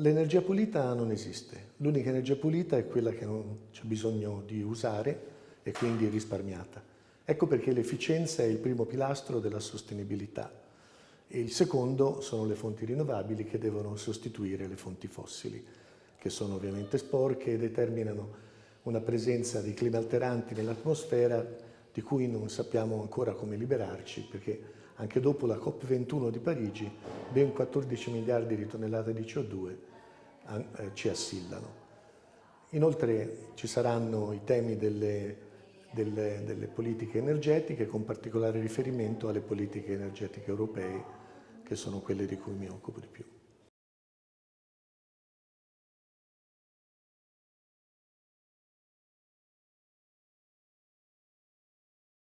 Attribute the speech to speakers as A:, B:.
A: l'energia pulita non esiste. L'unica energia pulita è quella che non c'è bisogno di usare e quindi risparmiata. Ecco perché l'efficienza è il primo pilastro della sostenibilità e il secondo sono le fonti rinnovabili che devono sostituire le fonti fossili, che sono ovviamente sporche e determinano una presenza di clima alteranti nell'atmosfera di cui non sappiamo ancora come liberarci perché anche dopo la COP21 di Parigi ben 14 miliardi di tonnellate di CO2 eh, ci assillano. Inoltre ci saranno i temi delle delle, delle, politiche energetiche con particolare riferimento alle politiche energetiche europee che sono quelle di cui mi occupo di più.